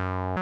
you